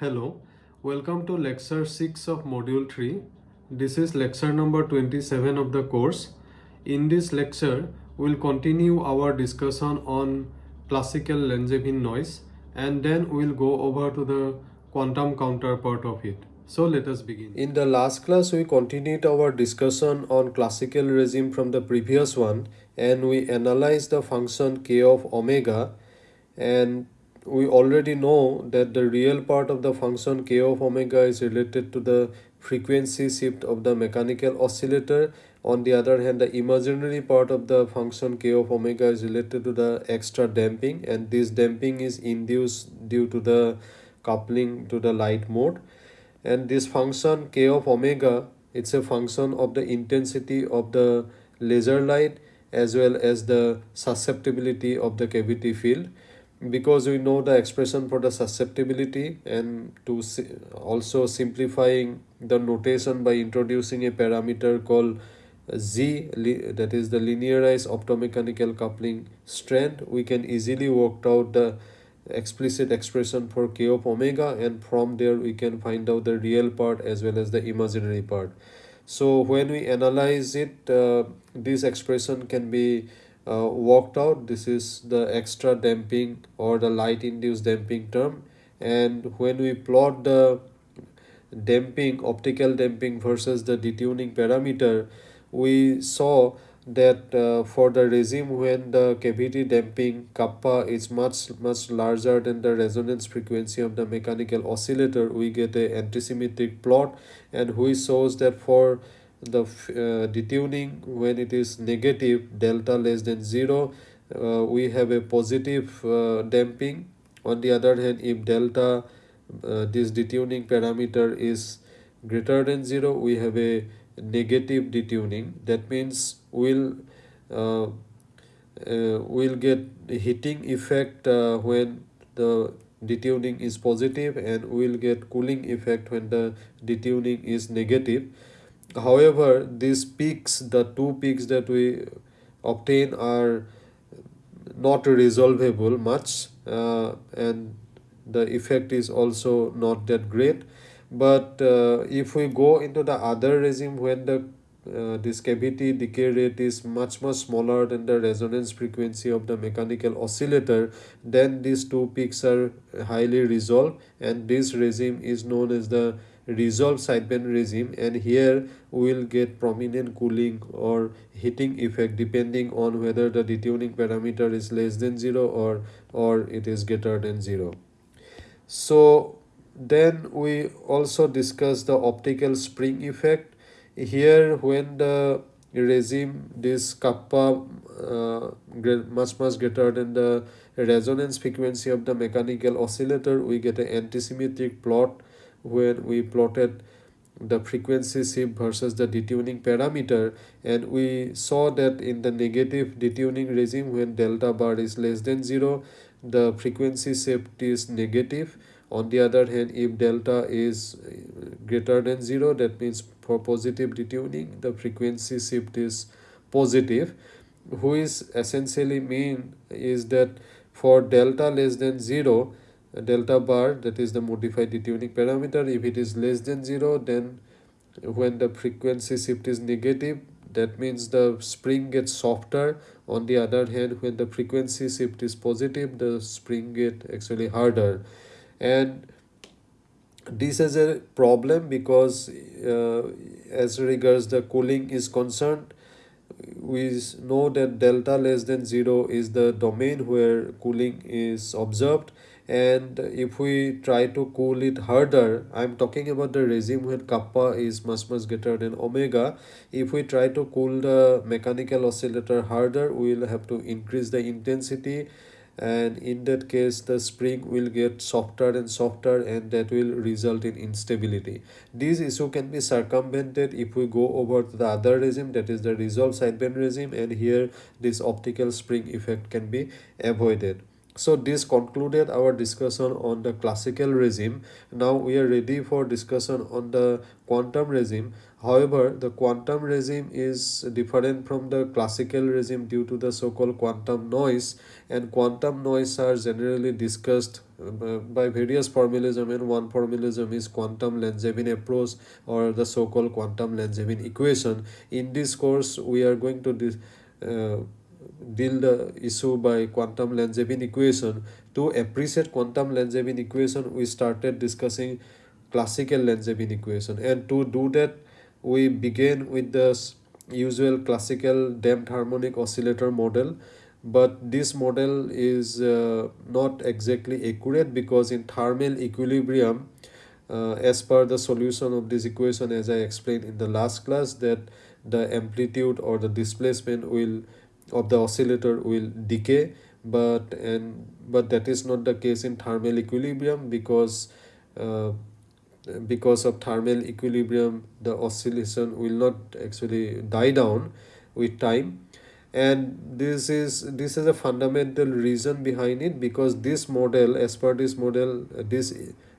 Hello, welcome to lecture 6 of module 3. This is lecture number 27 of the course. In this lecture, we'll continue our discussion on classical Langevin noise and then we'll go over to the quantum counterpart of it. So let us begin. In the last class, we continued our discussion on classical regime from the previous one and we analyzed the function k of omega and we already know that the real part of the function k of omega is related to the frequency shift of the mechanical oscillator. On the other hand the imaginary part of the function k of omega is related to the extra damping and this damping is induced due to the coupling to the light mode. And this function k of omega it's a function of the intensity of the laser light as well as the susceptibility of the cavity field because we know the expression for the susceptibility and to also simplifying the notation by introducing a parameter called z that is the linearized optomechanical coupling strength we can easily work out the explicit expression for k of omega and from there we can find out the real part as well as the imaginary part. So when we analyze it uh, this expression can be uh, worked out. This is the extra damping or the light induced damping term. And when we plot the damping optical damping versus the detuning parameter we saw that uh, for the regime when the cavity damping kappa is much much larger than the resonance frequency of the mechanical oscillator we get a antisymmetric plot. And which shows that for the uh, detuning when it is negative delta less than 0 uh, we have a positive uh, damping. On the other hand if delta uh, this detuning parameter is greater than 0 we have a negative detuning. That means we'll uh, uh, we'll get heating effect when the detuning is positive and we'll get cooling effect when the detuning is negative however these peaks the two peaks that we obtain are not resolvable much uh, and the effect is also not that great. But uh, if we go into the other regime when the uh, this cavity decay rate is much much smaller than the resonance frequency of the mechanical oscillator then these two peaks are highly resolved and this regime is known as the resolved sideband regime and here we will get prominent cooling or heating effect depending on whether the detuning parameter is less than 0 or or it is greater than 0 so then we also discuss the optical spring effect. Here when the regime this kappa uh, much much greater than the resonance frequency of the mechanical oscillator we get an antisymmetric plot when we plotted the frequency shift versus the detuning parameter. And we saw that in the negative detuning regime when delta bar is less than 0 the frequency shift is negative. On the other hand if delta is uh, greater than 0 that means for positive detuning the frequency shift is positive. Which essentially mean is that for delta less than 0 delta bar that is the modified detuning parameter if it is less than 0 then when the frequency shift is negative that means the spring gets softer. On the other hand when the frequency shift is positive the spring get actually harder. And this is a problem because uh, as regards the cooling is concerned we know that delta less than 0 is the domain where cooling is observed and if we try to cool it harder i'm talking about the regime when kappa is much much greater than omega. If we try to cool the mechanical oscillator harder we will have to increase the intensity. And in that case the spring will get softer and softer and that will result in instability. This issue can be circumvented if we go over to the other regime that is the resolved sideband regime and here this optical spring effect can be avoided so this concluded our discussion on the classical regime. Now we are ready for discussion on the quantum regime. However the quantum regime is different from the classical regime due to the so-called quantum noise. And quantum noise are generally discussed uh, by various formalism and one formalism is quantum Langevin approach or the so-called quantum Langevin equation. In this course, we are going to uh, deal the issue by quantum Langevin equation. To appreciate quantum Langevin equation, we started discussing classical Langevin equation and to do that, we begin with the usual classical damped harmonic oscillator model but this model is uh, not exactly accurate because in thermal equilibrium uh, as per the solution of this equation as I explained in the last class that the amplitude or the displacement will of the oscillator will decay but and but that is not the case in thermal equilibrium because uh, because of thermal equilibrium the oscillation will not actually die down with time. And this is this is a fundamental reason behind it because this model as per this model this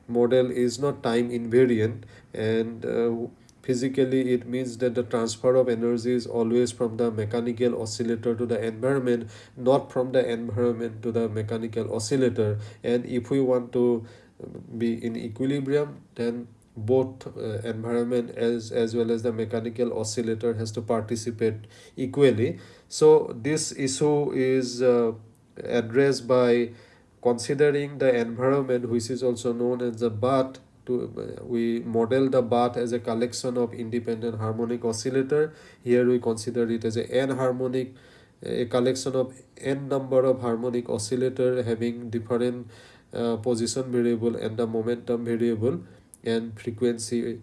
model is not time invariant and uh, physically it means that the transfer of energy is always from the mechanical oscillator to the environment not from the environment to the mechanical oscillator. And if we want to be in equilibrium then both uh, environment as as well as the mechanical oscillator has to participate equally. So this issue is uh, addressed by considering the environment which is also known as the bath to uh, we model the bath as a collection of independent harmonic oscillator. Here we consider it as a n harmonic a collection of n number of harmonic oscillator having different uh, position variable and the momentum variable and frequency.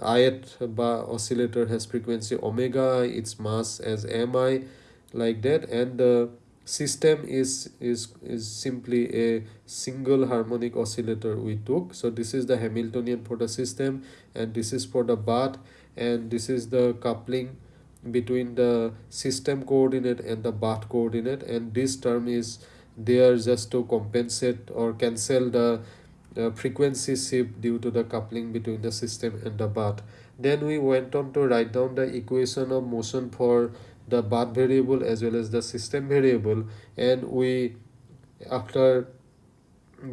Ith bar oscillator has frequency omega its mass as mi like that. And the system is is is simply a single harmonic oscillator we took so this is the hamiltonian for the system and this is for the bath and this is the coupling between the system coordinate and the bath coordinate and this term is there just to compensate or cancel the the frequency shift due to the coupling between the system and the bath. Then we went on to write down the equation of motion for the bath variable as well as the system variable. And we after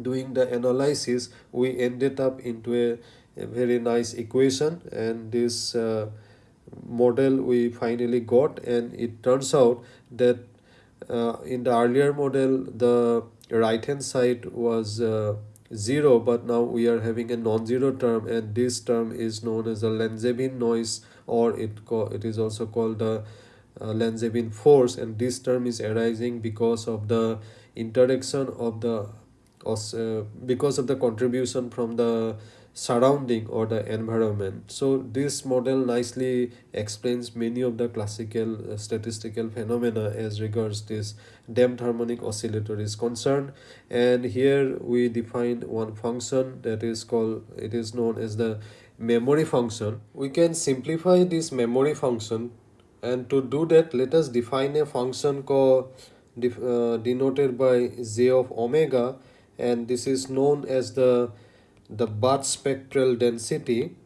doing the analysis we ended up into a, a very nice equation. And this uh, model we finally got. And it turns out that uh, in the earlier model the right hand side was uh, 0 but now we are having a non-zero term. And this term is known as the Langevin noise or it it is also called the Langevin force and this term is arising because of the interaction of the uh, because of the contribution from the surrounding or the environment. So this model nicely explains many of the classical uh, statistical phenomena as regards this damped harmonic oscillator is concerned and here we define one function that is called it is known as the memory function. We can simplify this memory function and to do that let us define a function called uh, denoted by j of omega. And this is known as the the bath spectral density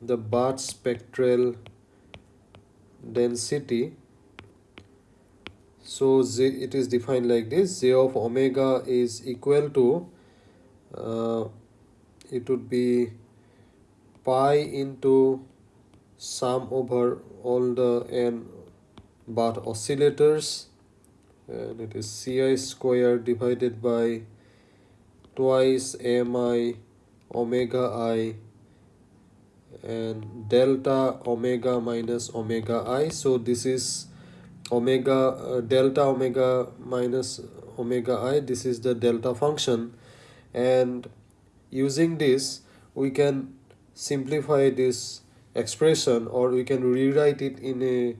the bath spectral density. So z, it is defined like this. Z of omega is equal to uh, it would be pi into sum over all the n bath oscillators and it is ci square divided by twice mi omega i and delta omega minus omega i. So this is omega uh, delta omega minus omega i. This is the delta function. And using this we can simplify this expression or we can rewrite it in a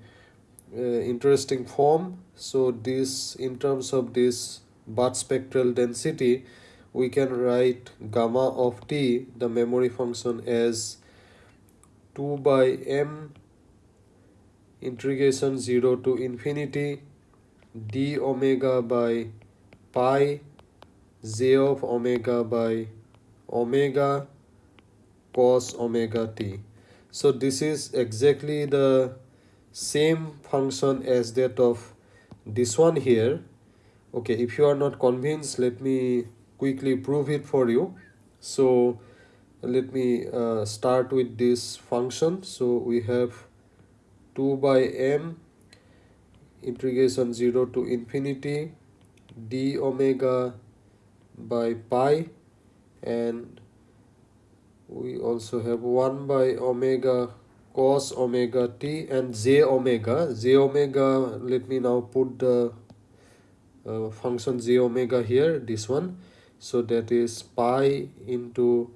uh, interesting form. So this in terms of this bath spectral density we can write gamma of t the memory function as 2 by m integration 0 to infinity d omega by pi j of omega by omega cos omega t so this is exactly the same function as that of this one here. Okay if you are not convinced let me quickly prove it for you. So let me uh, start with this function. So we have 2 by m integration 0 to infinity d omega by pi and we also have 1 by omega cos omega t and j omega. J omega let me now put the uh, function j omega here this one. So that is pi into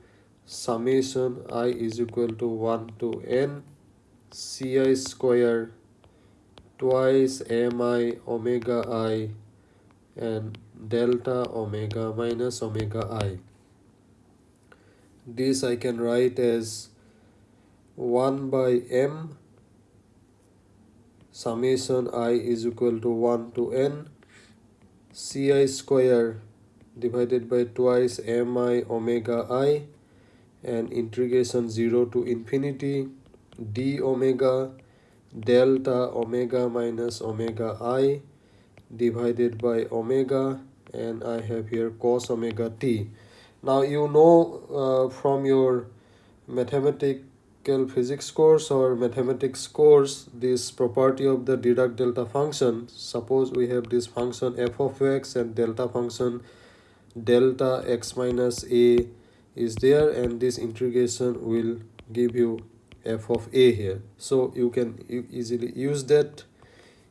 summation i is equal to 1 to n ci square twice mi omega i and delta omega minus omega i this I can write as 1 by m. Summation i is equal to 1 to n. Ci square divided by twice mi omega i and integration 0 to infinity d omega delta omega minus omega i divided by omega and I have here cos omega t now you know uh, from your mathematical physics course or mathematics course this property of the Dirac delta function. Suppose we have this function f of x and delta function delta x minus a is there and this integration will give you f of a here. So you can easily use that.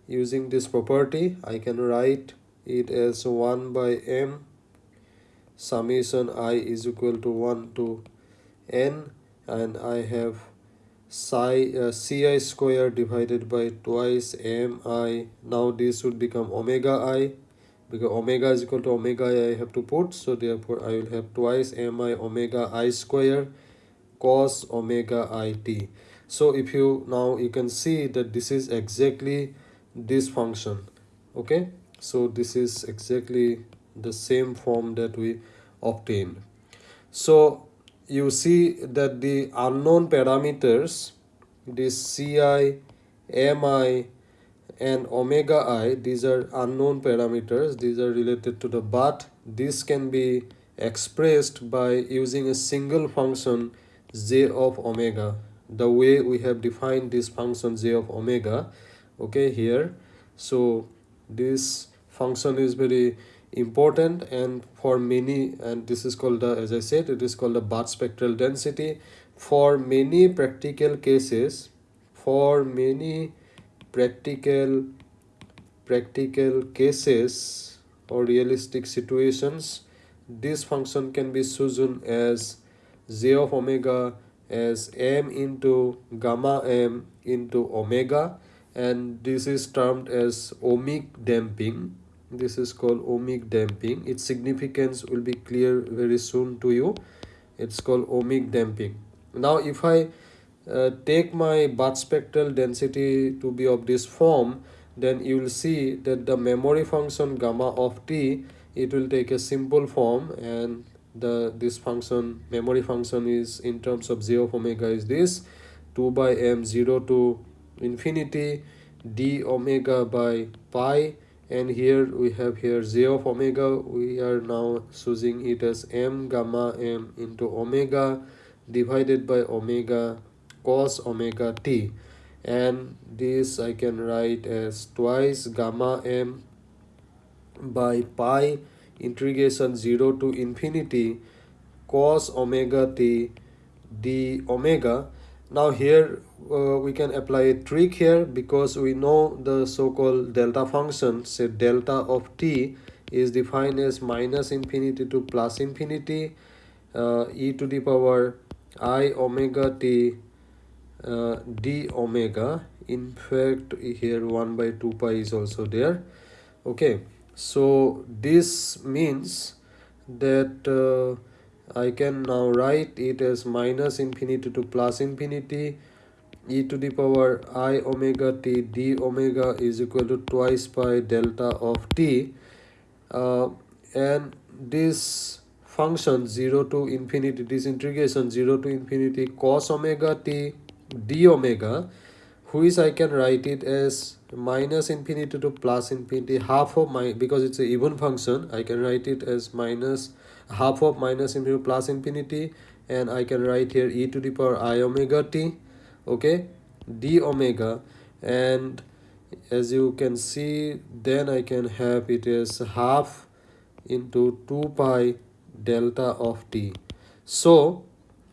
Using this property i can write it as 1 by m summation i is equal to 1 to n and I have psi uh, ci square divided by twice mi. Now this would become omega i. Because omega is equal to omega i, I have to put. So therefore I will have twice mi omega i square cos omega i t. So if you now you can see that this is exactly this function. Okay? So this is exactly the same form that we obtained. So you see that the unknown parameters this ci mi and omega i these are unknown parameters. These are related to the bath. This can be expressed by using a single function j of omega. The way we have defined this function j of omega okay here. So this function is very important and for many and this is called the as i said it is called the bath spectral density. For many practical cases for many practical practical cases or realistic situations this function can be chosen as j of omega as m into gamma m into omega and this is termed as ohmic damping this is called ohmic damping. Its significance will be clear very soon to you. It's called ohmic damping. Now if i uh, take my bath spectral density to be of this form then you will see that the memory function gamma of t it will take a simple form and the this function memory function is in terms of j of omega is this 2 by m 0 to infinity d omega by pi and here we have here j of omega. We are now choosing it as m gamma m into omega divided by omega cos omega t. And this i can write as twice gamma m by pi integration 0 to infinity cos omega t d omega. Now here uh, we can apply a trick here because we know the so-called delta function. Say delta of t is defined as minus infinity to plus infinity uh, e to the power i omega t uh, d omega. In fact here 1 by 2 pi is also there. Okay so this means that uh, I can now write it as minus infinity to plus infinity e to the power i omega t d omega is equal to twice pi delta of t uh, and this function 0 to infinity this integration 0 to infinity cos omega t d omega which I can write it as minus infinity to plus infinity half of my because it's a even function I can write it as minus half of minus infinity plus infinity and I can write here e to the power i omega t okay? D omega. And as you can see then I can have it as half into 2 pi delta of t. So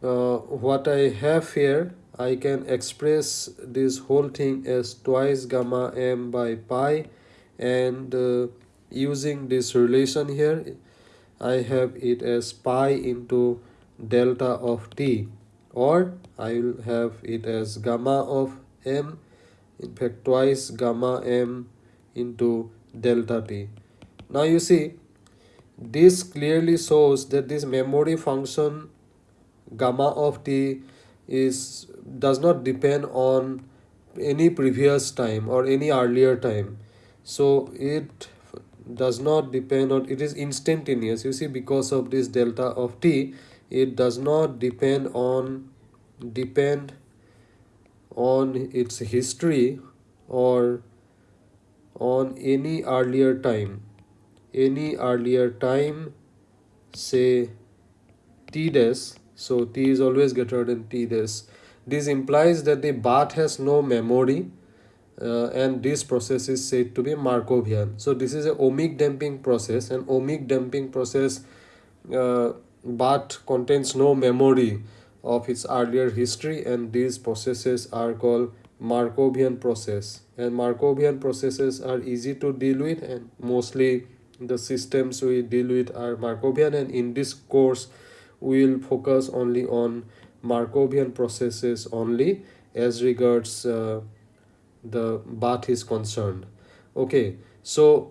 uh, what I have here I can express this whole thing as twice gamma m by pi. And uh, using this relation here I have it as pi into delta of t or I will have it as gamma of m in fact twice gamma m into delta t. Now you see this clearly shows that this memory function gamma of t is does not depend on any previous time or any earlier time so it does not depend on it is instantaneous you see because of this delta of t it does not depend on depend on its history or on any earlier time. Any earlier time say t dash so t is always greater than t dash this implies that the bath has no memory uh, and this process is said to be markovian. So this is a ohmic damping process and ohmic damping process uh, but contains no memory of its earlier history and these processes are called Markovian process. And Markovian processes are easy to deal with and mostly the systems we deal with are Markovian and in this course we will focus only on Markovian processes only as regards uh, the bath is concerned. Okay so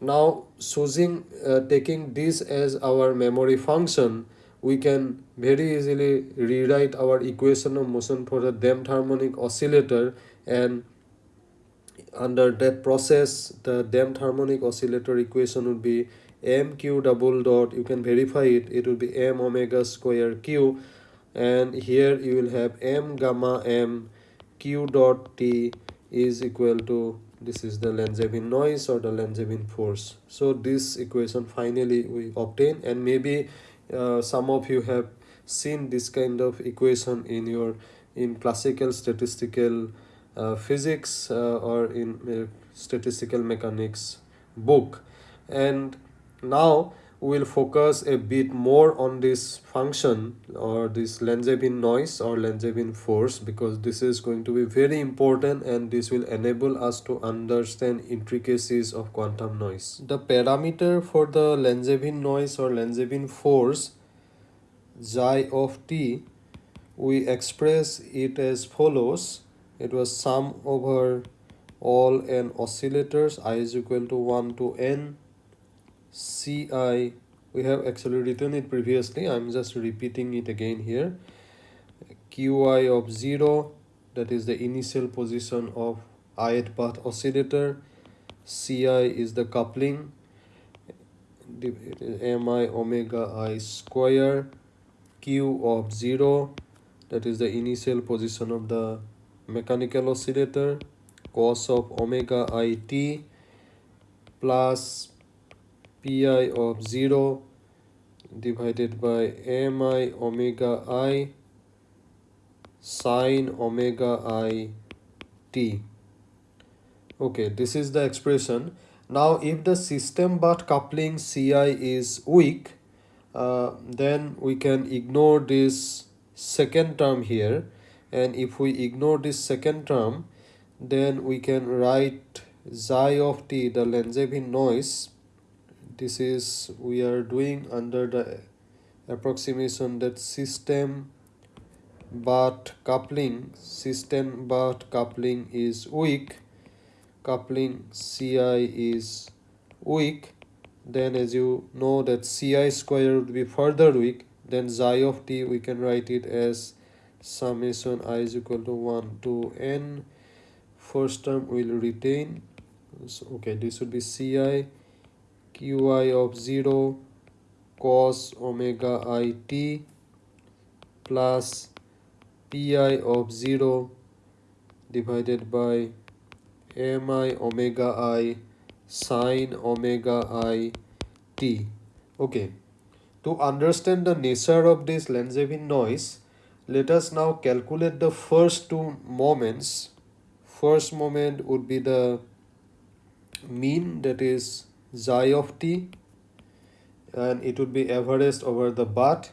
now choosing uh, taking this as our memory function we can very easily rewrite our equation of motion for the damped harmonic oscillator and under that process the damped harmonic oscillator equation would be m q double dot. You can verify it. It will be m omega square q. And here you will have m gamma m q dot t is equal to this is the Langevin noise or the Langevin force. So this equation finally we obtain and maybe uh, some of you have seen this kind of equation in your in classical statistical uh, physics uh, or in uh, statistical mechanics book. And now we'll focus a bit more on this function or this Langevin noise or Langevin force because this is going to be very important and this will enable us to understand intricacies of quantum noise. The parameter for the Langevin noise or Langevin force xi of t we express it as follows it was sum over all n oscillators i is equal to 1 to n ci we have actually written it previously. I'm just repeating it again here. Qi of 0 that is the initial position of ith bath oscillator. Ci is the coupling. Mi omega i square. Q of 0 that is the initial position of the mechanical oscillator. Cos of omega i t plus pi of 0 divided by mi omega i sine omega i t. Okay this is the expression. Now if the system bath coupling ci is weak uh, then we can ignore this second term here. And if we ignore this second term then we can write xi of t the Langevin noise this is we are doing under the approximation that system bath coupling system bath coupling is weak coupling ci is weak then as you know that ci square would be further weak then xi of t we can write it as summation i is equal to 1 to n. First term will retain so, okay this would be ci qi of 0 cos omega i t plus pi of 0 divided by mi omega i sine omega i t. Okay. To understand the nature of this Langevin noise let us now calculate the first two moments. First moment would be the mean that is xi of t and it would be averaged over the bath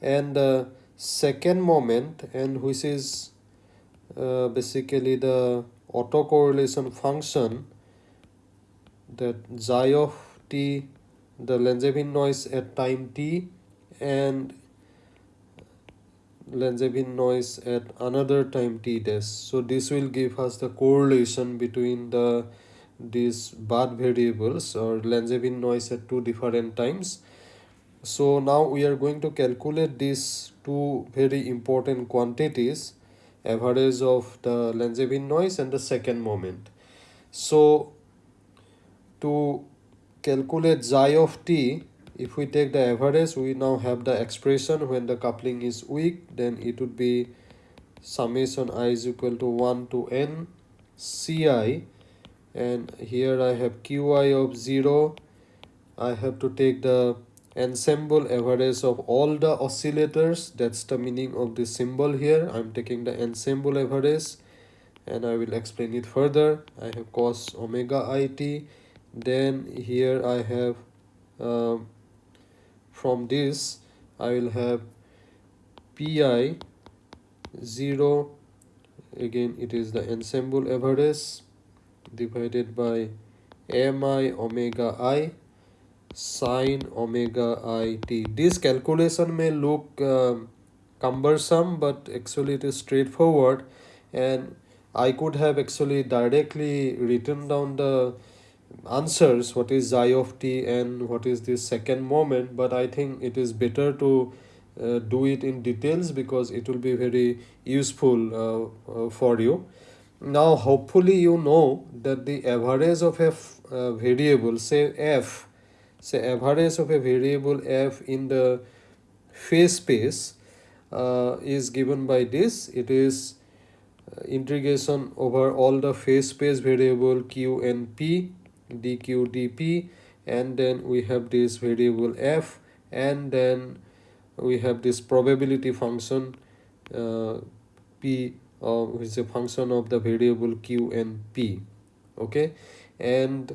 and the second moment and which is uh, basically the autocorrelation function that xi of t the Langevin noise at time t and Langevin noise at another time t dash. So this will give us the correlation between the these bath variables or Langevin noise at two different times. So now we are going to calculate these two very important quantities average of the Langevin noise and the second moment. So to calculate xi of t if we take the average we now have the expression. When the coupling is weak then it would be summation i is equal to 1 to n ci and here i have qi of 0 i have to take the ensemble average of all the oscillators. That's the meaning of the symbol here. I'm taking the ensemble average and i will explain it further. I have cos omega it. Then here i have um, from this I will have pi 0 again it is the ensemble average divided by mi omega i sine omega i t. This calculation may look uh, cumbersome but actually it is straightforward. And I could have actually directly written down the answers what is xi of t and what is this second moment but i think it is better to uh, do it in details because it will be very useful uh, uh, for you now hopefully you know that the average of a uh, variable say f say average of a variable f in the phase space uh, is given by this. It is uh, integration over all the phase space variable q and p dq dp and then we have this variable f and then we have this probability function uh, p uh, which is a function of the variable q and p okay? And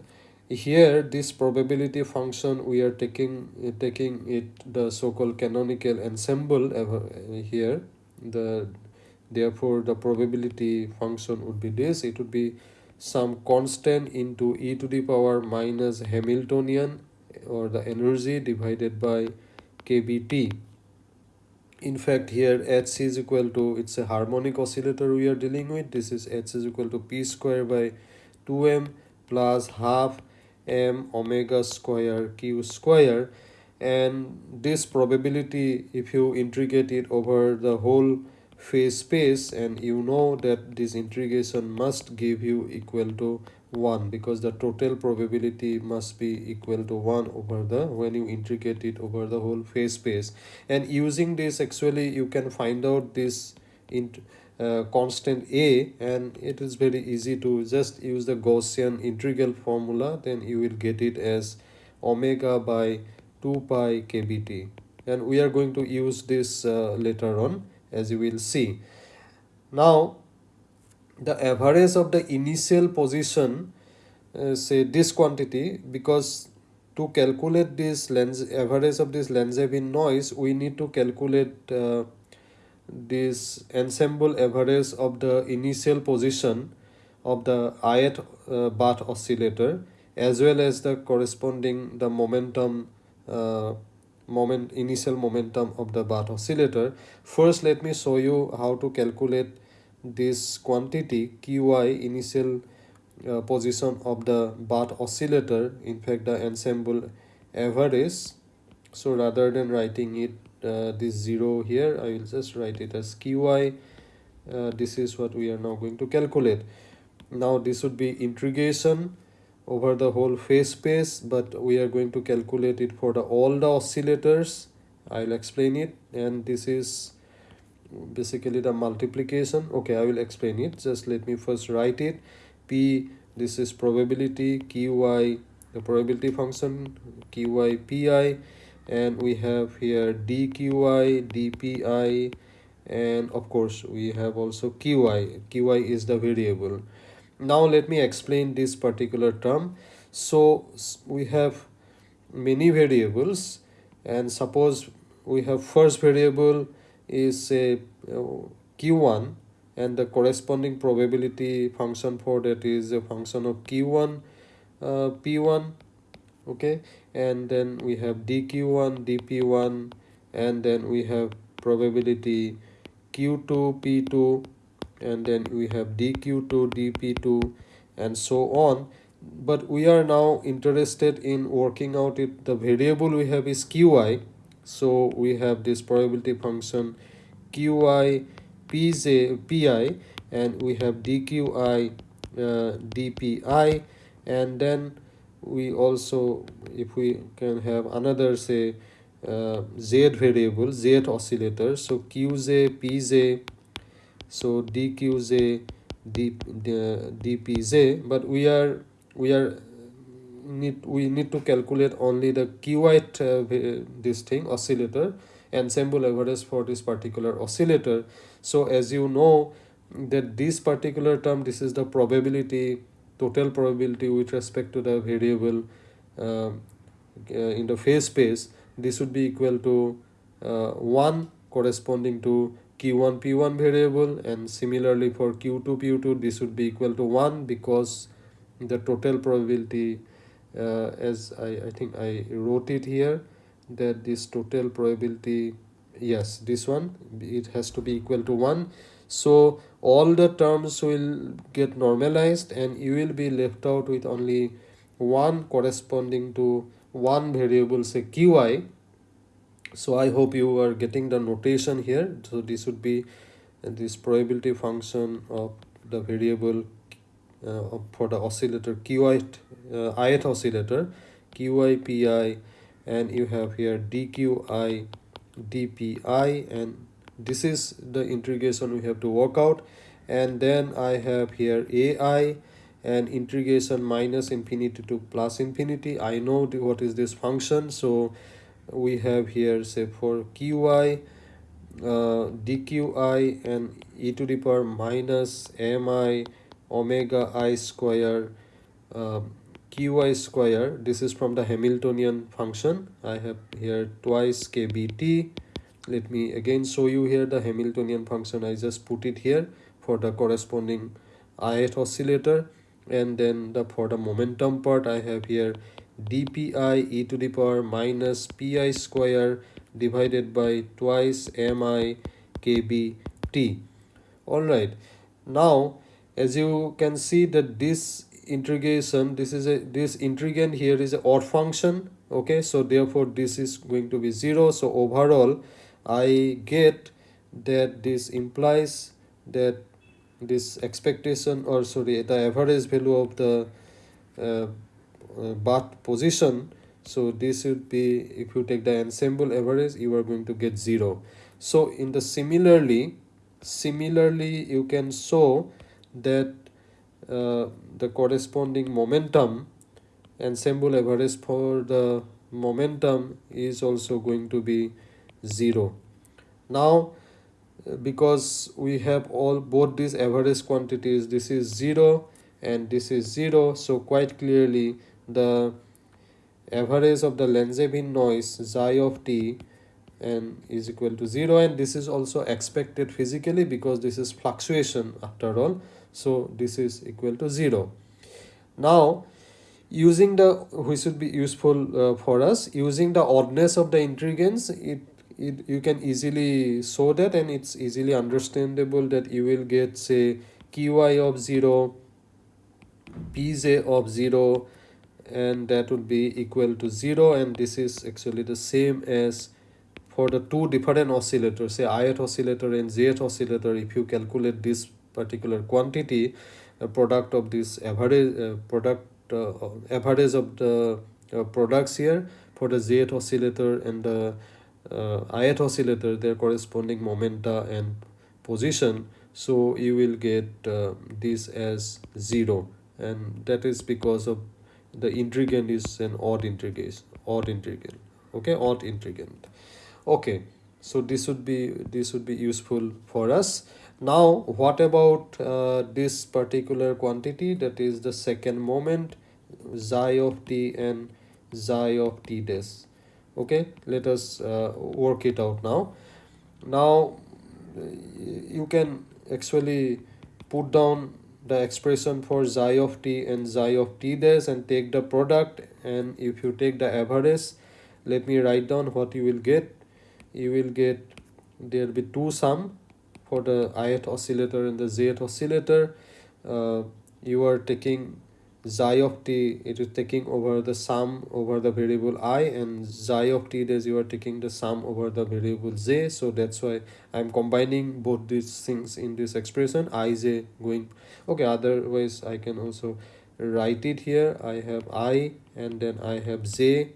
here this probability function we are taking uh, taking it the so-called canonical ensemble ever here. The therefore the probability function would be this. It would be some constant into e to the power minus Hamiltonian or the energy divided by kBt. In fact, here h is equal to, it's a harmonic oscillator we are dealing with. This is h is equal to p square by 2m plus half m omega square q square. And this probability, if you integrate it over the whole phase space and you know that this integration must give you equal to 1 because the total probability must be equal to 1 over the when you integrate it over the whole phase space. And using this actually you can find out this in uh, constant a and it is very easy to just use the Gaussian integral formula. Then you will get it as omega by 2 pi kbt. And we are going to use this uh, later on as you will see. Now the average of the initial position uh, say this quantity because to calculate this lens average of this Langevin noise we need to calculate uh, this ensemble average of the initial position of the ith uh, bath oscillator as well as the corresponding the momentum uh, moment initial momentum of the bath oscillator. First let me show you how to calculate this quantity qi initial uh, position of the bath oscillator in fact the ensemble average so rather than writing it uh, this zero here i will just write it as qi uh, this is what we are now going to calculate. Now this would be integration over the whole phase space but we are going to calculate it for the all the oscillators. I'll explain it and this is basically the multiplication. Okay i will explain it. Just let me first write it. P this is probability qy the probability function qy pi and we have here dqy dpi and of course we have also qy qy is the variable. Now let me explain this particular term. So we have many variables and suppose we have first variable is say q1 and the corresponding probability function for that is a function of q1 uh, p1 okay? And then we have dq1 dp1 and then we have probability q2 p2 and then we have dq2 dp2 and so on. But we are now interested in working out it the variable we have is qi so we have this probability function qi pj pi and we have dqi uh, dpi and then we also if we can have another say uh, z variable z oscillator so qj pj so dqj d, dpj but we are we are need we need to calculate only the qit uh, this thing oscillator ensemble average for this particular oscillator. So as you know that this particular term this is the probability total probability with respect to the variable uh, uh, in the phase space. This would be equal to uh, 1 corresponding to q1 p1 variable and similarly for q2 p2 this would be equal to 1 because the total probability uh, as I, I think I wrote it here that this total probability yes this one it has to be equal to 1 so all the terms will get normalized and you will be left out with only one corresponding to one variable say qi so i hope you are getting the notation here. So this would be this probability function of the variable uh, for the oscillator qi uh, ith oscillator qi pi and you have here dqi dpi and this is the integration we have to work out. And then i have here ai and integration minus infinity to plus infinity. I know what is this function. So we have here say for qi uh, dqi and e to the power minus mi omega i square uh, qi square. This is from the hamiltonian function. I have here twice kbt let me again show you here the Hamiltonian function. I just put it here for the corresponding ith oscillator. And then the for the momentum part I have here dpi e to the power minus pi square divided by twice mi kbt all right. Now as you can see that this integration this is a this integrand here is a odd function okay? So therefore this is going to be zero. So overall I get that this implies that this expectation or sorry the average value of the uh, uh, bath position. So this would be if you take the ensemble average you are going to get zero. So in the similarly similarly you can show that uh, the corresponding momentum ensemble average for the momentum is also going to be 0 now because we have all both these average quantities this is 0 and this is 0 so quite clearly the average of the Langevin noise xi of t and is equal to 0 and this is also expected physically because this is fluctuation after all so this is equal to 0 now using the which should be useful uh, for us using the oddness of the integrands it, it you can easily show that and it's easily understandable that you will get say qy of 0 pj of 0 and that would be equal to 0 and this is actually the same as for the two different oscillators say ith oscillator and jth oscillator. If you calculate this particular quantity a product of this average uh, product uh, average of the uh, products here for the Z oscillator and the uh, ith oscillator their corresponding momenta and position. So you will get uh, this as 0 and that is because of the integrand is an odd integrand odd integrand okay? Odd integrand okay. So this would be this would be useful for us now what about uh, this particular quantity? That is the second moment xi of t and xi of t dash. Okay let us uh, work it out now. Now you can actually put down the expression for xi of t and xi of t dash and take the product. And if you take the average let me write down what you will get. You will get there will be two sum for the ith oscillator and the zth oscillator uh, you are taking xi of t it is taking over the sum over the variable i and xi of t dash you are taking the sum over the variable j so that's why i'm combining both these things in this expression ij going. Okay otherwise i can also write it here. I have i and then i have j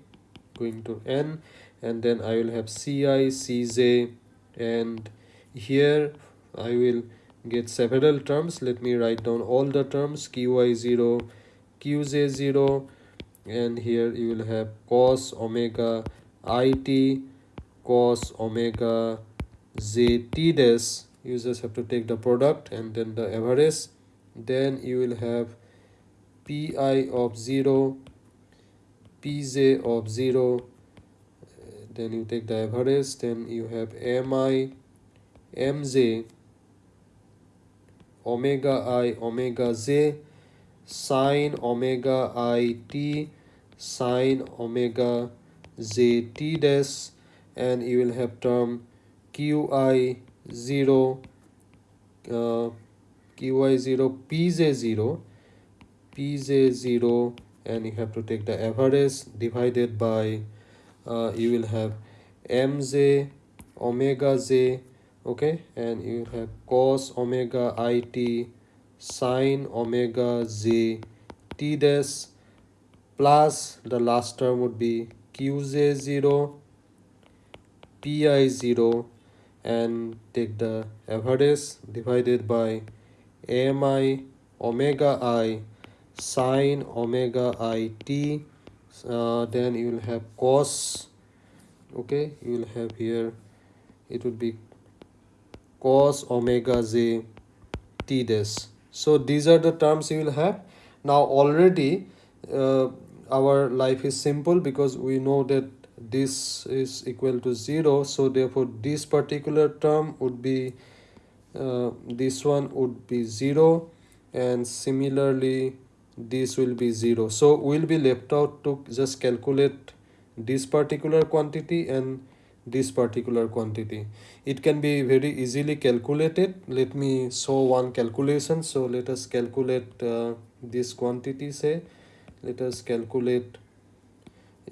going to n and then i will have ci cj and here I will get several terms. Let me write down all the terms. Qi0 qj0 and here you will have cos omega it cos omega zt dash. You just have to take the product and then the average. Then you will have pi of 0 pj of 0 then you take the average. Then you have mi mj omega i omega j sine omega i t sine omega j t dash and you will have term qi 0 uh, qi 0 pj 0 pj 0 and you have to take the average divided by uh, you will have mj omega j okay? And you have cos omega it sine omega j t dash plus the last term would be qj0 pi0 and take the average divided by ami omega i sine omega it uh, then you will have cos. Okay? You will have here it would be cos omega j t dash. So these are the terms you will have. Now already uh, our life is simple because we know that this is equal to 0 so therefore this particular term would be uh, this one would be 0 and similarly this will be 0 so we'll be left out to just calculate this particular quantity and this particular quantity. It can be very easily calculated. Let me show one calculation. So let us calculate uh, this quantity say. Let us calculate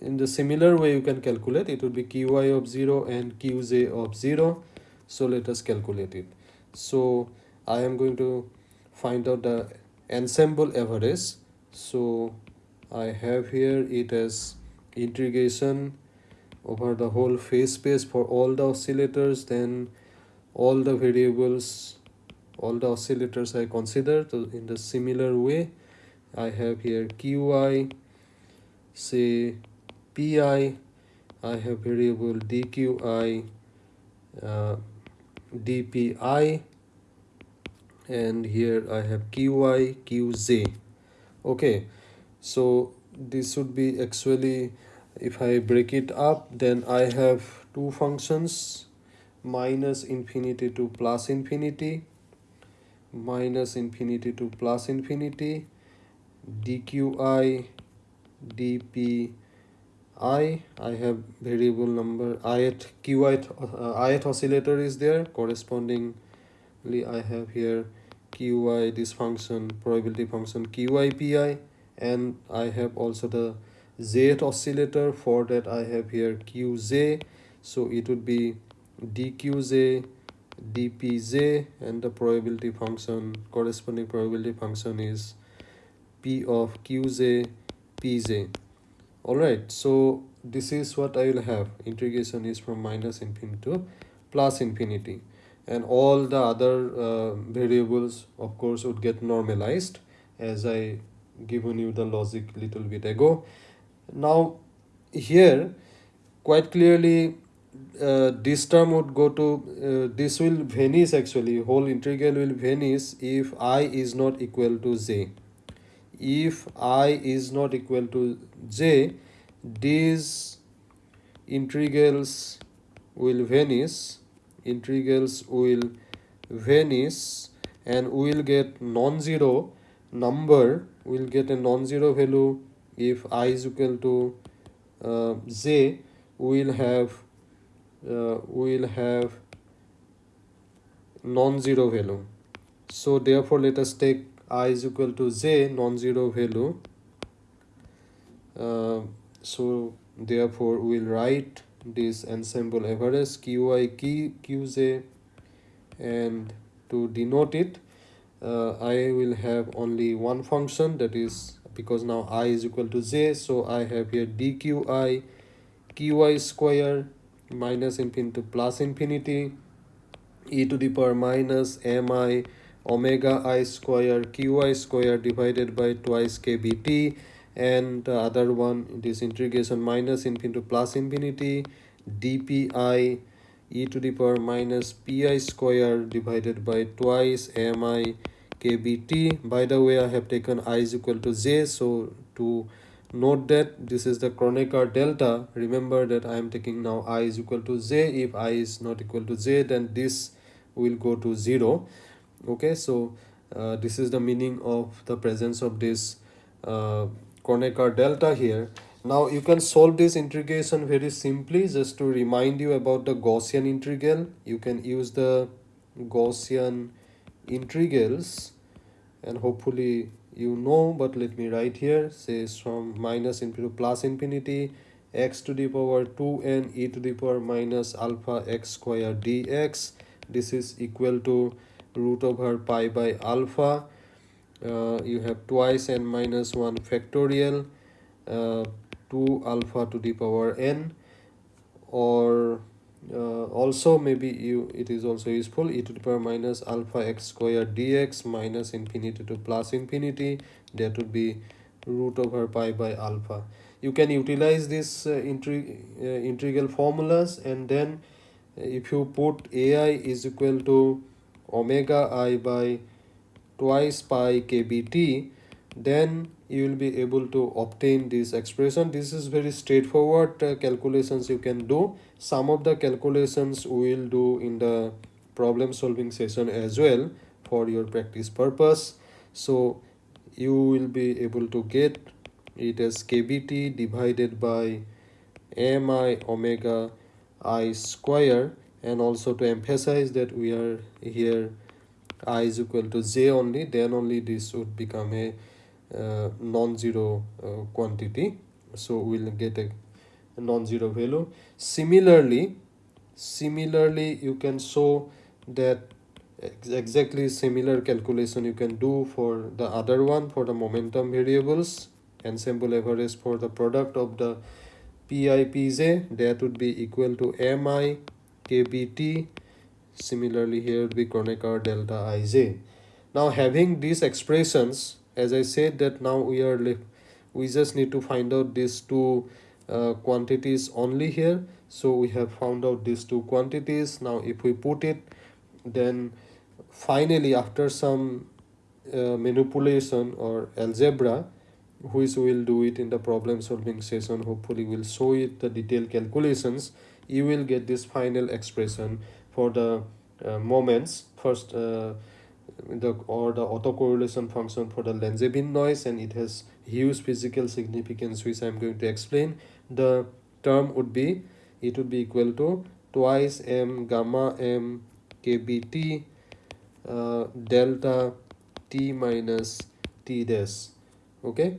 in the similar way you can calculate. It would be qi of 0 and qj of 0 so let us calculate it. So i am going to find out the ensemble average. So i have here it as integration over the whole phase space for all the oscillators then all the variables all the oscillators I consider in the similar way. I have here qi say pi. I have variable dqi uh, dpi. And here I have qi qj okay so this should be actually if I break it up then I have two functions minus infinity to plus infinity minus infinity to plus infinity dqi dpi. I i have variable number ith qith uh, ith oscillator is there. Correspondingly i have here qi this function probability function qi pi. And i have also the zth oscillator for that I have here QZ so it would be dqj dpj and the probability function corresponding probability function is p of qj pj all right so this is what I will have. Integration is from minus infinity to plus infinity. And all the other uh, variables of course would get normalized as I given you the logic little bit ago now here quite clearly uh, this term would go to uh, this will vanish actually. Whole integral will vanish if i is not equal to j. If i is not equal to j these integrals will vanish integrals will vanish and we will get non-zero number we will get a non-zero value if i is equal to uh, j we will have uh, we will have non-zero value. So therefore let us take i is equal to j non-zero value. Uh, so therefore we will write this ensemble average qi key qj and to denote it uh, I will have only one function that is because now i is equal to j so I have here dqi qi square minus infinity to plus infinity e to the power minus mi omega i square qi square divided by twice kbt and the other one this integration minus infinity to plus infinity dpi e to the power minus pi square divided by twice mi kbt by the way i have taken i is equal to j so to note that this is the Kronecker delta. Remember that i am taking now i is equal to j. If i is not equal to j then this will go to zero. Okay so uh, this is the meaning of the presence of this uh, Kronecker delta here. Now you can solve this integration very simply. Just to remind you about the Gaussian integral. You can use the Gaussian integrals and hopefully you know but let me write here says from minus infinity to plus infinity x to the power 2n e to the power minus alpha x square dx. This is equal to root over pi by alpha. Uh, you have twice n minus 1 factorial uh, 2 alpha to the power n or uh, also maybe you it is also useful e to the power minus alpha x square dx minus infinity to plus infinity. That would be root over pi by alpha. You can utilize this uh, integ uh, integral formulas and then if you put ai is equal to omega i by twice pi kbt then you will be able to obtain this expression. This is very straightforward uh, calculations you can do some of the calculations we will do in the problem solving session as well for your practice purpose. So you will be able to get it as kbt divided by mi omega i square and also to emphasize that we are here i is equal to j only then only this would become a uh, non-zero uh, quantity. So we'll get a, a non-zero value. Similarly similarly you can show that ex exactly similar calculation you can do for the other one for the momentum variables and ensemble average for the product of the pi pj that would be equal to mi kbt similarly here would be Kronecker delta ij now having these expressions as I said that now we are left we just need to find out these two uh, quantities only here. So we have found out these two quantities. Now if we put it then finally after some uh, manipulation or algebra which we'll do it in the problem solving session hopefully we'll show it the detailed calculations. You will get this final expression for the uh, moments. First uh, the or the autocorrelation function for the Langevin noise and it has huge physical significance which I'm going to explain the term would be it would be equal to twice m gamma m kbt uh, delta t minus t dash. Okay?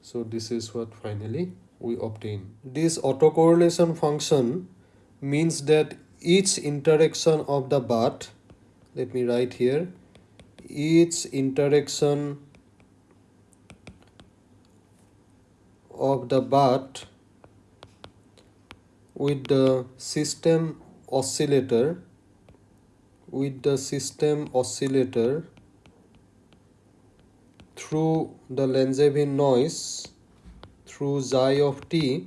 So this is what finally we obtain. This autocorrelation function means that each interaction of the bath let me write here each interaction of the bath with the system oscillator with the system oscillator through the Langevin noise through xi of t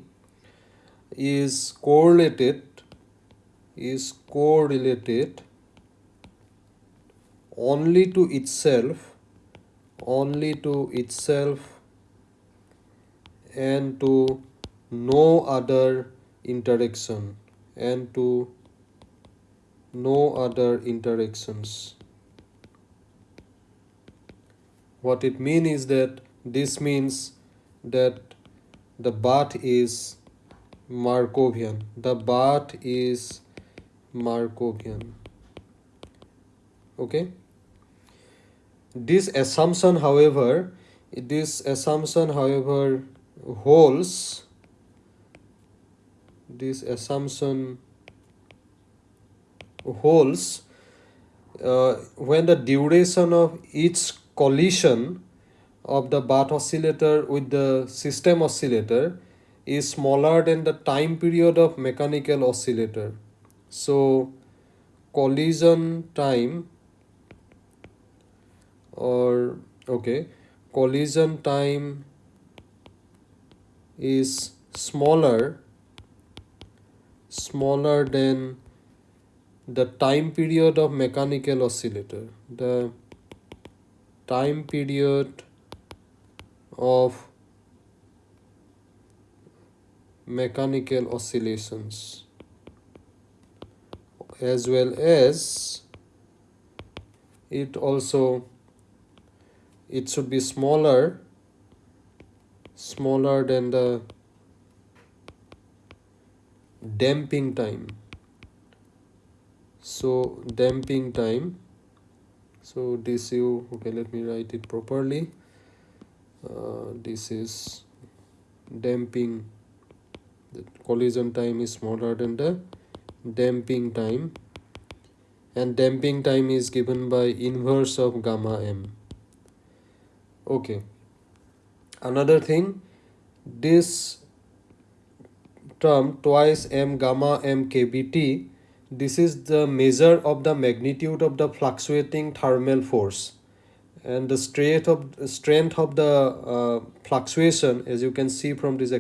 is correlated is correlated only to itself only to itself and to no other interaction and to no other interactions. What it means is that this means that the bath is Markovian. The bath is Markovian. Okay? This assumption however this assumption however holds this assumption holds uh, when the duration of each collision of the Bath oscillator with the system oscillator is smaller than the time period of mechanical oscillator. So collision time or okay collision time is smaller smaller than the time period of mechanical oscillator. The time period of mechanical oscillations as well as it also it should be smaller smaller than the damping time. So damping time. So this you okay let me write it properly. Uh, this is damping. The collision time is smaller than the damping time. And damping time is given by inverse of gamma m. Okay. Another thing this term twice m gamma m kbt this is the measure of the magnitude of the fluctuating thermal force and the strength of strength of the uh, fluctuation as you can see from this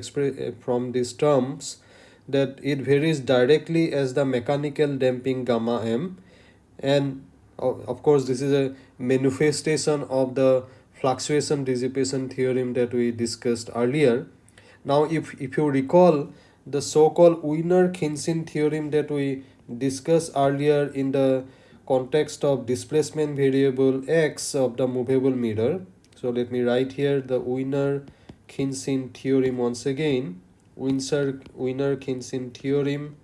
from these terms that it varies directly as the mechanical damping gamma m and of course this is a manifestation of the fluctuation dissipation theorem that we discussed earlier. Now if, if you recall the so-called Wiener-Khinchin theorem that we discussed earlier in the context of displacement variable x of the movable mirror. So let me write here the Wiener-Khinchin theorem once again. Wiener-Khinchin theorem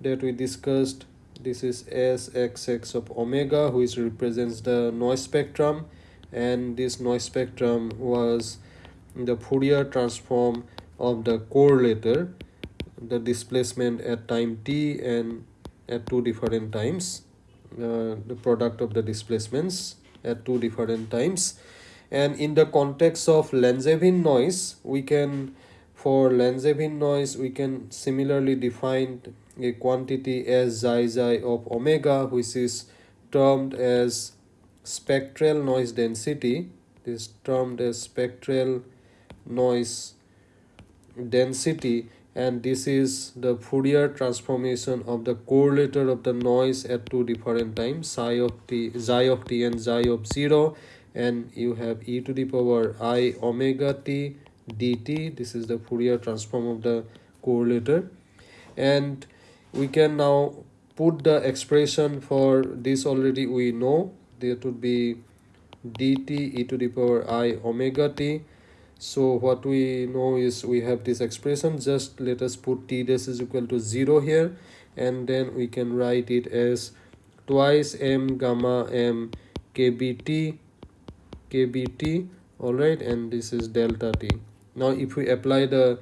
that we discussed this is sxx of omega which represents the noise spectrum and this noise spectrum was the Fourier transform of the correlator the displacement at time t and at two different times uh, the product of the displacements at two different times. And in the context of Langevin noise we can for Langevin noise we can similarly define a quantity as xi xi of omega which is termed as spectral noise density. This termed as spectral noise density and this is the Fourier transformation of the correlator of the noise at two different times psi of t xi of t and xi of 0 and you have e to the power i omega t dt. This is the Fourier transform of the correlator. And we can now put the expression for this already we know. That would be dt e to the power i omega t so what we know is we have this expression just let us put t dash is equal to 0 here and then we can write it as twice m gamma m kbt kbt all right and this is delta t. Now if we apply the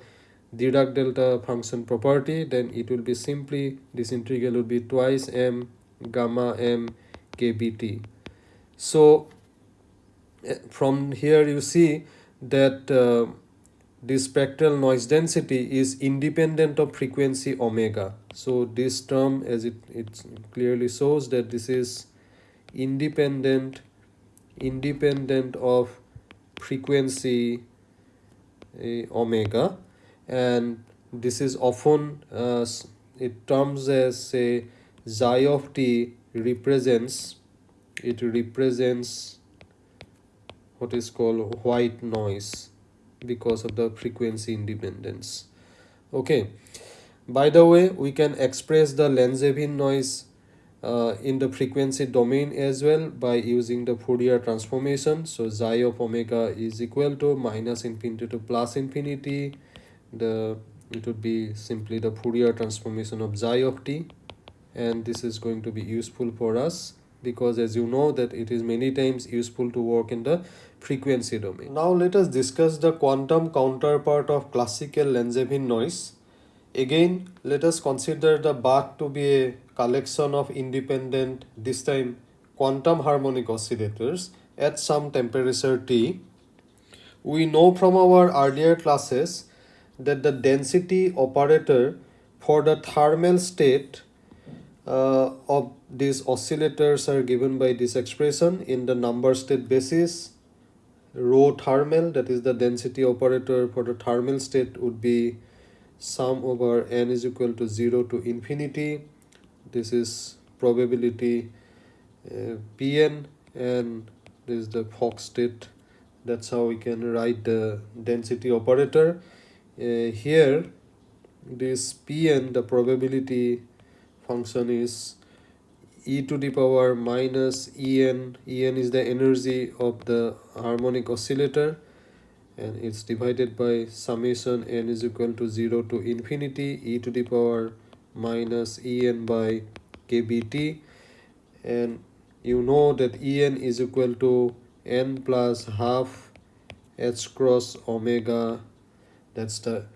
Dirac delta function property then it will be simply this integral will be twice m gamma m kbt. So eh, from here you see that uh, this spectral noise density is independent of frequency omega. So this term as it it clearly shows that this is independent independent of frequency uh, omega. And this is often uh, it terms as say xi of t represents it represents what is called white noise because of the frequency independence. Okay. By the way we can express the Langevin noise uh, in the frequency domain as well by using the Fourier transformation. So xi of omega is equal to minus infinity to plus infinity. The it would be simply the Fourier transformation of xi of t. And this is going to be useful for us because as you know that it is many times useful to work in the frequency domain. Now let us discuss the quantum counterpart of classical Langevin noise. Again let us consider the bath to be a collection of independent this time quantum harmonic oscillators at some temperature T. We know from our earlier classes that the density operator for the thermal state uh, of these oscillators are given by this expression in the number state basis. Rho thermal that is the density operator for the thermal state would be sum over n is equal to 0 to infinity. This is probability uh, pn and this is the Fock state. That's how we can write the density operator. Uh, here this pn the probability function is e to the power minus en. En is the energy of the harmonic oscillator and it's divided by summation n is equal to 0 to infinity e to the power minus en by kbt. And you know that en is equal to n plus half h cross omega. That's the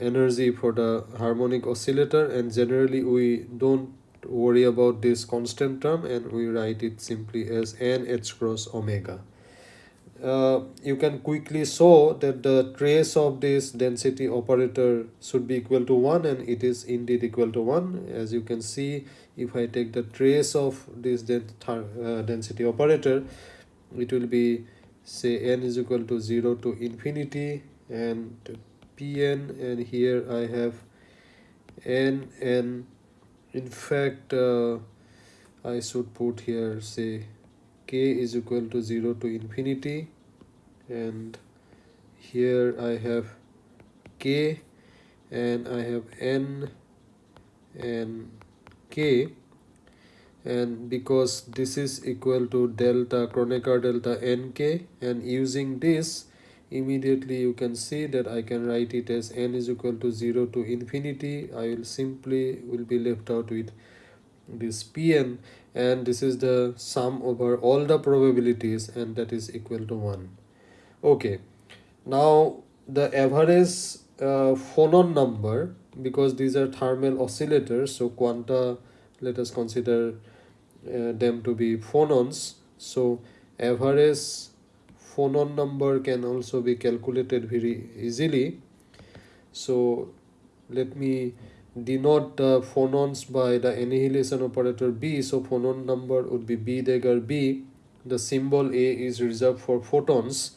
energy for the harmonic oscillator and generally we don't worry about this constant term and we write it simply as n h cross omega. Uh, you can quickly show that the trace of this density operator should be equal to 1 and it is indeed equal to 1 as you can see if I take the trace of this uh, density operator it will be say n is equal to 0 to infinity and pn and here I have n and in fact uh, I should put here say k is equal to 0 to infinity. And here I have k and I have n and k. And because this is equal to delta Kronecker delta nk and using this immediately you can see that I can write it as n is equal to 0 to infinity. I will simply will be left out with this pn. And this is the sum over all the probabilities and that is equal to 1 okay. Now the average uh, phonon number because these are thermal oscillators so quanta let us consider uh, them to be phonons. So average phonon number can also be calculated very easily. So let me denote the phonons by the annihilation operator b. So phonon number would be b dagger b. The symbol a is reserved for photons.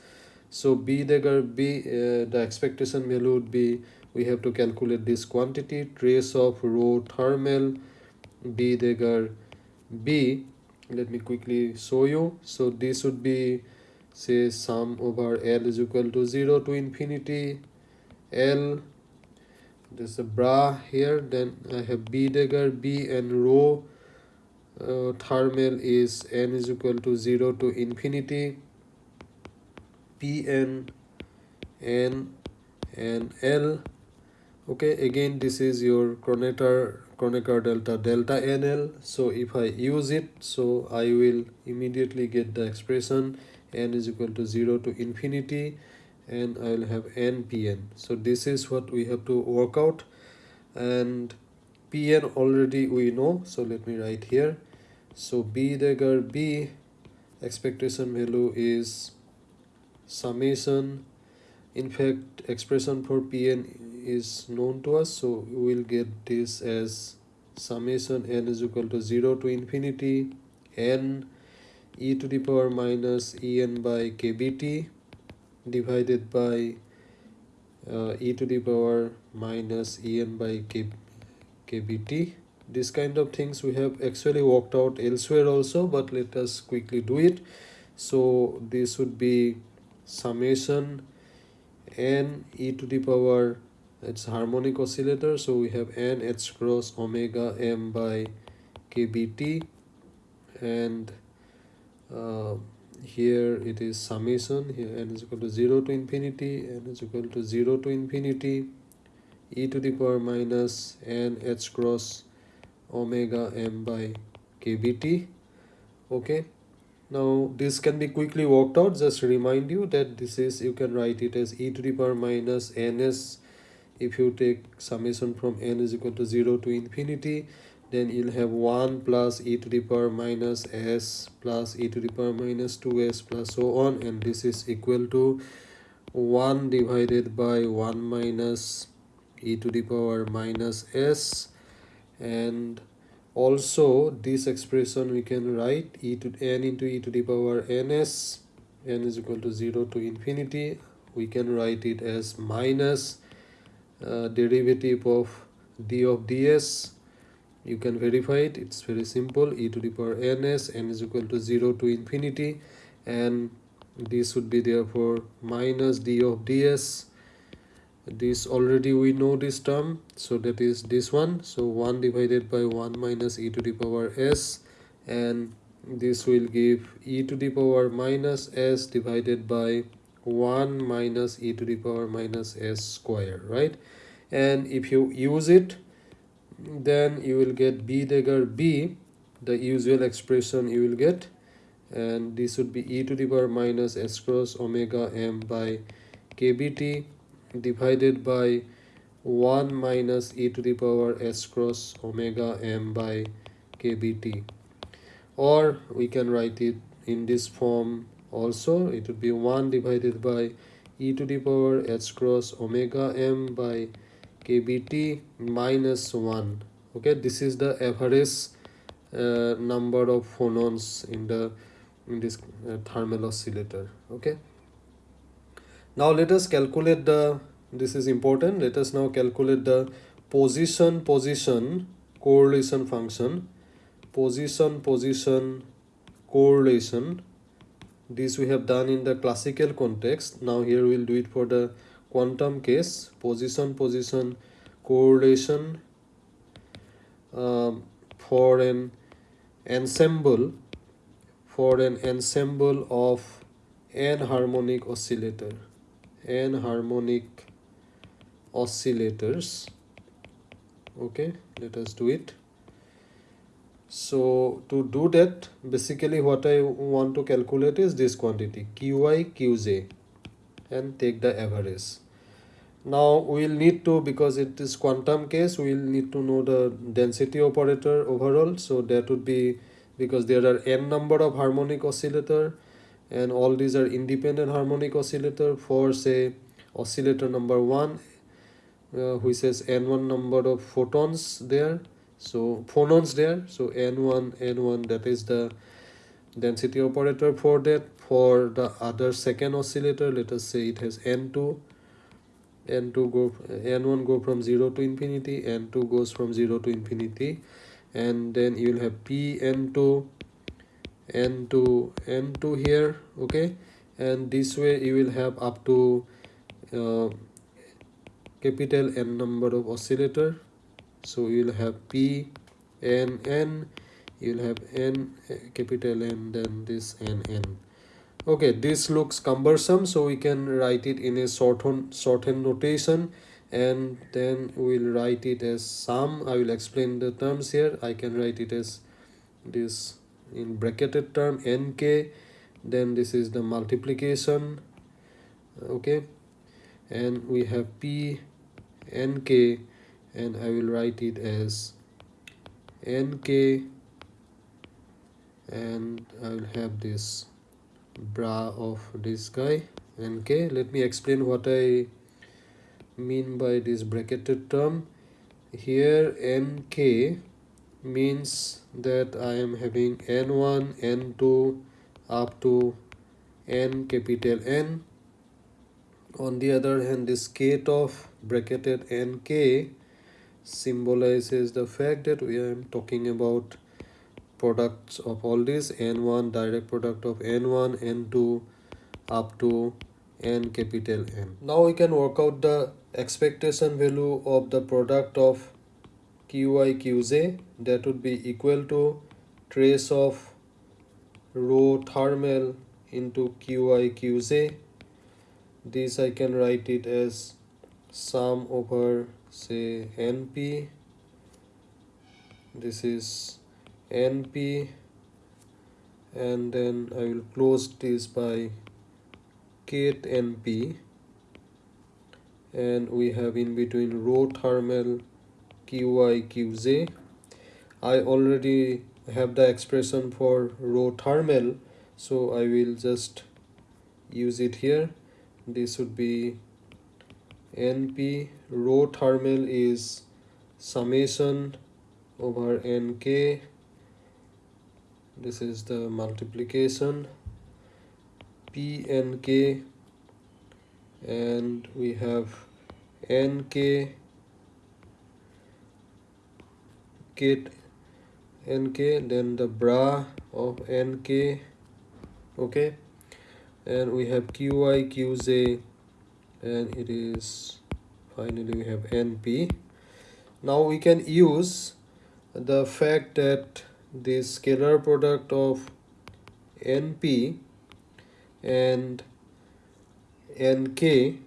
So b dagger b uh, the expectation value would be we have to calculate this quantity trace of rho thermal b dagger b. Let me quickly show you. So this would be say sum over l is equal to 0 to infinity l. There's a bra here then i have b dagger b and rho. Uh, thermal is n is equal to 0 to infinity. Pn n and l. Okay again this is your Kronecker Kronecker delta delta nl so if I use it so I will immediately get the expression n is equal to 0 to infinity and I will have npn so this is what we have to work out. And pn already we know. So let me write here. So b dagger b expectation value is summation. In fact expression for pn is known to us. So we will get this as summation n is equal to 0 to infinity n e to the power minus en by kbt divided by uh, e to the power minus en by k, kbt this kind of things we have actually worked out elsewhere also but let us quickly do it. So this would be summation n e to the power it's harmonic oscillator so we have n h cross omega m by kbt and uh, here it is summation here n is equal to 0 to infinity n is equal to 0 to infinity e to the power minus n h cross omega m by kbt. Okay. Now this can be quickly worked out. Just remind you that this is you can write it as e to the power minus ns if you take summation from n is equal to 0 to infinity then you'll have 1 plus e to the power minus s plus e to the power minus 2s plus so on. And this is equal to 1 divided by 1 minus e to the power minus s. And also this expression we can write e to n into e to the power ns. n is equal to 0 to infinity. We can write it as minus uh, derivative of d of ds you can verify it. It's very simple. E to the power ns n is equal to 0 to infinity and this would be therefore minus d of ds. This already we know this term so that is this one. So 1 divided by 1 minus e to the power s and this will give e to the power minus s divided by 1 minus e to the power minus s square right? And if you use it then you will get b dagger b the usual expression you will get. And this would be e to the power minus s cross omega m by kbt divided by 1 minus e to the power s cross omega m by kbt or we can write it in this form also. It would be 1 divided by e to the power h cross omega m by kbt minus 1 okay this is the average uh, number of phonons in the in this uh, thermal oscillator. Okay. Now let us calculate the this is important. Let us now calculate the position position correlation function. Position position correlation. This we have done in the classical context. Now here we'll do it for the quantum case position position correlation um, for an ensemble for an ensemble of n harmonic oscillator n harmonic oscillators. Okay let us do it. So to do that basically what i want to calculate is this quantity qi qj and take the average now we'll need to because it is quantum case we'll need to know the density operator overall. So that would be because there are n number of harmonic oscillator and all these are independent harmonic oscillator for say oscillator number one uh, which says n1 number of photons there. So phonons there. So n1 n1 that is the density operator for that. For the other second oscillator let us say it has n2 n2 go n1 go from 0 to infinity n2 goes from 0 to infinity and then you will have p n2 n2 n2 here okay? And this way you will have up to uh, capital n number of oscillator. So you will have p n n you will have n capital n then this n n okay this looks cumbersome so we can write it in a shorthand shorthand notation and then we'll write it as sum. I will explain the terms here. I can write it as this in bracketed term nk then this is the multiplication okay? And we have p nk and i will write it as nk and i will have this bra of this guy nk let me explain what i mean by this bracketed term. Here nk means that i am having n1 n2 up to n capital n. On the other hand this kth of bracketed nk symbolizes the fact that we are talking about products of all these n1 direct product of n1 n2 up to n capital N. Now we can work out the expectation value of the product of Qi Qj that would be equal to trace of rho thermal into Qi Qj. This I can write it as sum over say np this is np and then I will close this by kth np and we have in between rho thermal qi qj i already have the expression for rho thermal so i will just use it here. This would be np rho thermal is summation over nk this is the multiplication. Pnk and we have nk ket nk then the bra of nk okay. And we have qi and it is finally we have np now we can use the fact that the scalar product of np and nk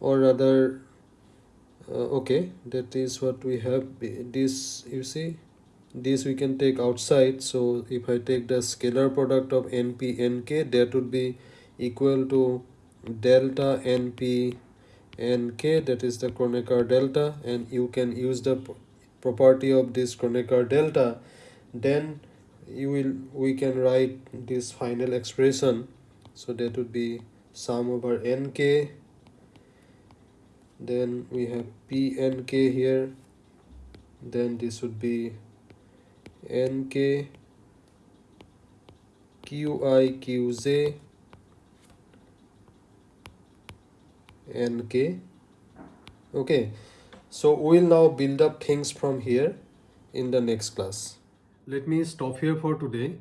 or rather uh, okay that is what we have. This you see this we can take outside. So if i take the scalar product of np nk that would be equal to delta np nk that is the Kronecker delta and you can use the property of this Kronecker delta then you will we can write this final expression. So that would be sum over nk then we have pnk here. Then this would be nk qi qj nk okay so we'll now build up things from here in the next class Let me stop here for today.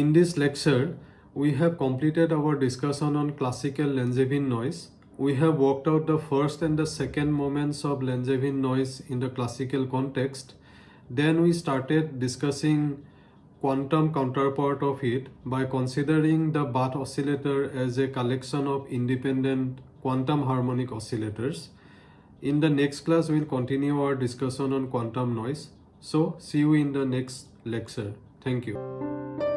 In this lecture, we have completed our discussion on classical Langevin noise. We have worked out the first and the second moments of Langevin noise in the classical context. Then we started discussing quantum counterpart of it by considering the Bath oscillator as a collection of independent quantum harmonic oscillators. In the next class, we'll continue our discussion on quantum noise. So, see you in the next lecture. Thank you.